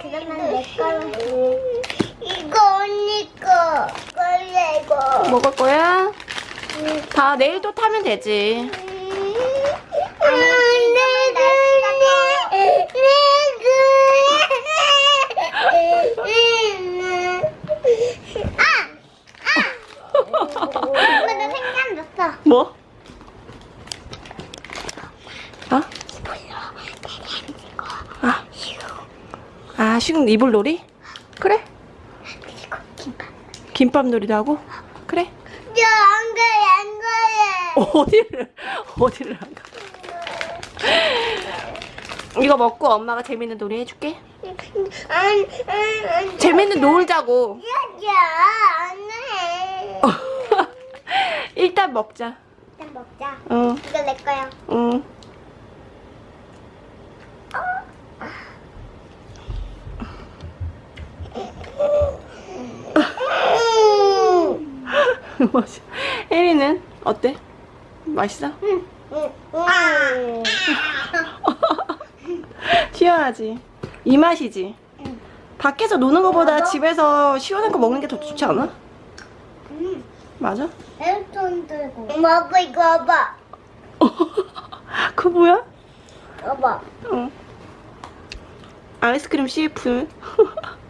그러면 내 거로. 이거 언니 거. 걸래 이거. 먹을 거야? 다 내일 또 타면 되지. 엄마 나 생각났어. 뭐? 어? 아, 아, 지금 이불 놀이? 그래? 김밥 놀이도 하고? 그래? 저안 가요 안 가요. 어디를, 어디를 안 가? 이거 먹고 엄마가 재밌는 놀이 해줄게. 재밌는 놀자고. 야야 안 해. 일단 먹자. 일단 먹자. 응, 이거 내 거야. 응. 맛있어. 혜리는 어때? 맛있어? 아. 시원하지? 이 맛이지? 밖에서 노는 것보다 집에서 시원한 거 먹는 게 더 좋지 않아? 맞아? 손 들고. 아빠 이거 봐봐. 그거 뭐야? 봐봐. 어. 아이스크림 CF.